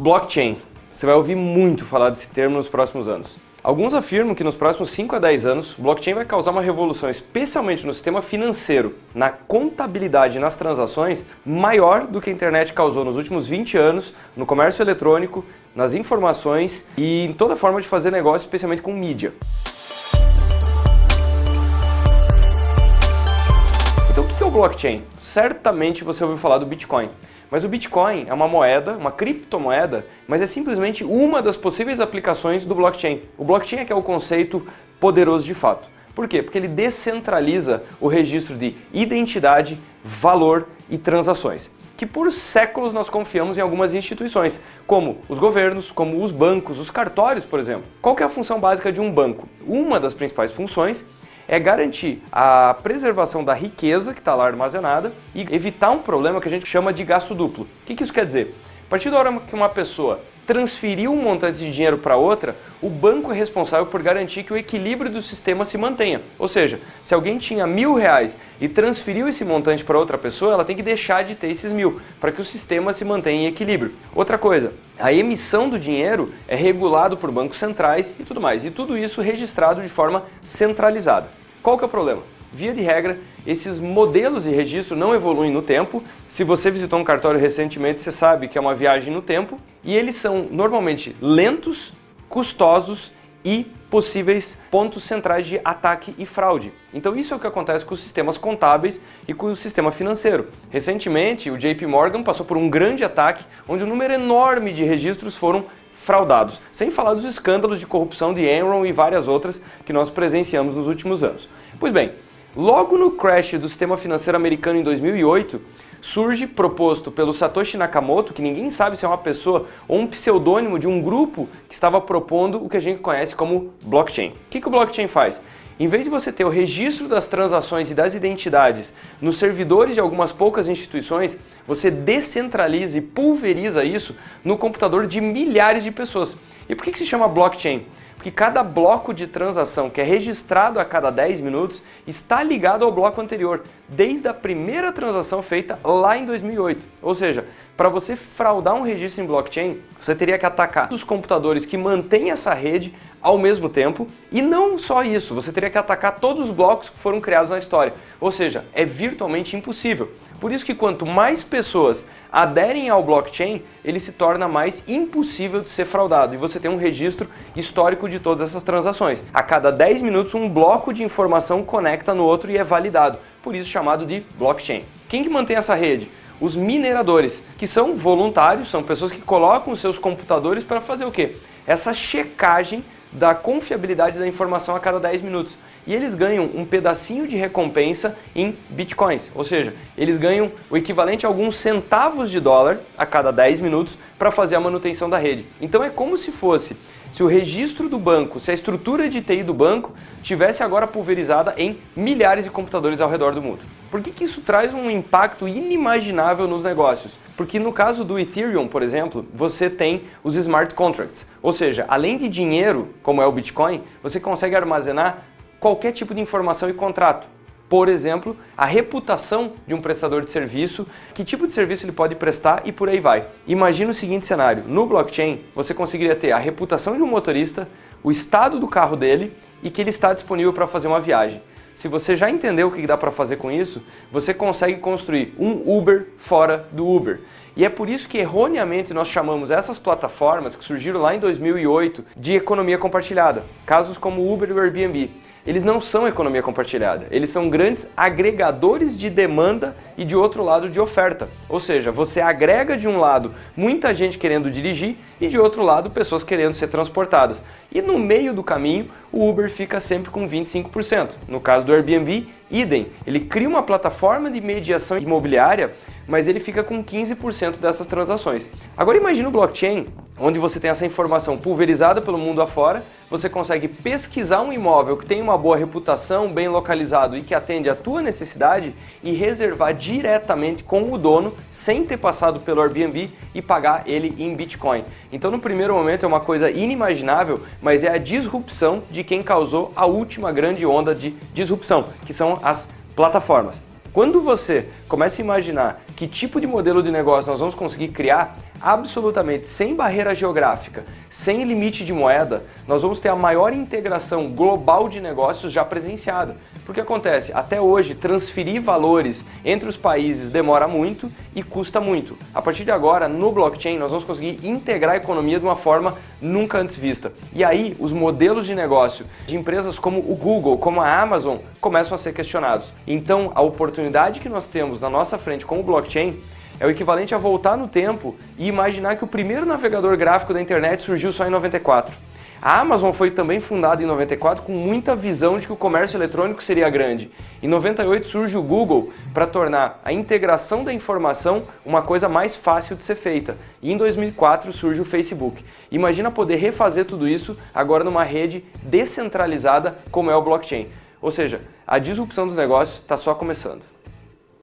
Blockchain. Você vai ouvir muito falar desse termo nos próximos anos. Alguns afirmam que nos próximos 5 a 10 anos, blockchain vai causar uma revolução, especialmente no sistema financeiro, na contabilidade e nas transações, maior do que a internet causou nos últimos 20 anos no comércio eletrônico, nas informações e em toda forma de fazer negócio, especialmente com mídia. Blockchain? Certamente você ouviu falar do Bitcoin. Mas o Bitcoin é uma moeda, uma criptomoeda, mas é simplesmente uma das possíveis aplicações do blockchain. O blockchain é que é o conceito poderoso de fato. Por quê? Porque ele descentraliza o registro de identidade, valor e transações que por séculos nós confiamos em algumas instituições, como os governos, como os bancos, os cartórios, por exemplo. Qual é a função básica de um banco? Uma das principais funções é garantir a preservação da riqueza que está lá armazenada e evitar um problema que a gente chama de gasto duplo. O que, que isso quer dizer? A partir da hora que uma pessoa transferir um montante de dinheiro para outra, o banco é responsável por garantir que o equilíbrio do sistema se mantenha. Ou seja, se alguém tinha mil reais e transferiu esse montante para outra pessoa, ela tem que deixar de ter esses mil, para que o sistema se mantenha em equilíbrio. Outra coisa, a emissão do dinheiro é regulado por bancos centrais e tudo mais. E tudo isso registrado de forma centralizada. Qual que é o problema? Via de regra, esses modelos de registro não evoluem no tempo. Se você visitou um cartório recentemente, você sabe que é uma viagem no tempo. E eles são normalmente lentos, custosos e possíveis pontos centrais de ataque e fraude. Então isso é o que acontece com os sistemas contábeis e com o sistema financeiro. Recentemente, o JP Morgan passou por um grande ataque, onde um número enorme de registros foram fraudados, sem falar dos escândalos de corrupção de Enron e várias outras que nós presenciamos nos últimos anos. Pois bem, logo no crash do sistema financeiro americano em 2008, surge proposto pelo Satoshi Nakamoto, que ninguém sabe se é uma pessoa ou um pseudônimo de um grupo que estava propondo o que a gente conhece como blockchain. O que, que o blockchain faz? Em vez de você ter o registro das transações e das identidades nos servidores de algumas poucas instituições, você descentraliza e pulveriza isso no computador de milhares de pessoas. E por que, que se chama blockchain? Porque cada bloco de transação que é registrado a cada 10 minutos está ligado ao bloco anterior, desde a primeira transação feita lá em 2008. Ou seja, para você fraudar um registro em blockchain, você teria que atacar os computadores que mantêm essa rede ao mesmo tempo e não só isso, você teria que atacar todos os blocos que foram criados na história. Ou seja, é virtualmente impossível. Por isso que quanto mais pessoas aderem ao blockchain, ele se torna mais impossível de ser fraudado e você tem um registro histórico de todas essas transações. A cada 10 minutos um bloco de informação conecta no outro e é validado, por isso chamado de blockchain. Quem que mantém essa rede? Os mineradores, que são voluntários, são pessoas que colocam seus computadores para fazer o quê? Essa checagem da confiabilidade da informação a cada 10 minutos e eles ganham um pedacinho de recompensa em bitcoins, ou seja, eles ganham o equivalente a alguns centavos de dólar a cada 10 minutos para fazer a manutenção da rede. Então é como se fosse se o registro do banco, se a estrutura de TI do banco tivesse agora pulverizada em milhares de computadores ao redor do mundo. Por que, que isso traz um impacto inimaginável nos negócios? Porque no caso do Ethereum, por exemplo, você tem os smart contracts, ou seja, além de dinheiro, como é o Bitcoin, você consegue armazenar qualquer tipo de informação e contrato. Por exemplo, a reputação de um prestador de serviço, que tipo de serviço ele pode prestar e por aí vai. Imagina o seguinte cenário, no blockchain você conseguiria ter a reputação de um motorista, o estado do carro dele e que ele está disponível para fazer uma viagem. Se você já entendeu o que dá para fazer com isso, você consegue construir um Uber fora do Uber. E é por isso que erroneamente nós chamamos essas plataformas que surgiram lá em 2008 de economia compartilhada, casos como Uber e Airbnb eles não são economia compartilhada, eles são grandes agregadores de demanda e de outro lado de oferta. Ou seja, você agrega de um lado muita gente querendo dirigir e de outro lado pessoas querendo ser transportadas. E no meio do caminho, o Uber fica sempre com 25%. No caso do Airbnb, idem. Ele cria uma plataforma de mediação imobiliária, mas ele fica com 15% dessas transações. Agora imagine o blockchain, onde você tem essa informação pulverizada pelo mundo afora, você consegue pesquisar um imóvel que tem uma boa reputação, bem localizado e que atende à tua necessidade e reservar diretamente com o dono, sem ter passado pelo Airbnb e pagar ele em Bitcoin. Então no primeiro momento é uma coisa inimaginável, mas é a disrupção de quem causou a última grande onda de disrupção, que são as plataformas. Quando você começa a imaginar que tipo de modelo de negócio nós vamos conseguir criar, absolutamente sem barreira geográfica, sem limite de moeda, nós vamos ter a maior integração global de negócios já presenciada. Porque acontece, até hoje, transferir valores entre os países demora muito e custa muito. A partir de agora, no blockchain, nós vamos conseguir integrar a economia de uma forma nunca antes vista. E aí, os modelos de negócio de empresas como o Google, como a Amazon, começam a ser questionados. Então, a oportunidade que nós temos na nossa frente com o blockchain é o equivalente a voltar no tempo e imaginar que o primeiro navegador gráfico da internet surgiu só em 94. A Amazon foi também fundada em 94 com muita visão de que o comércio eletrônico seria grande. Em 98 surge o Google para tornar a integração da informação uma coisa mais fácil de ser feita. E em 2004 surge o Facebook. Imagina poder refazer tudo isso agora numa rede descentralizada como é o blockchain. Ou seja, a disrupção dos negócios está só começando.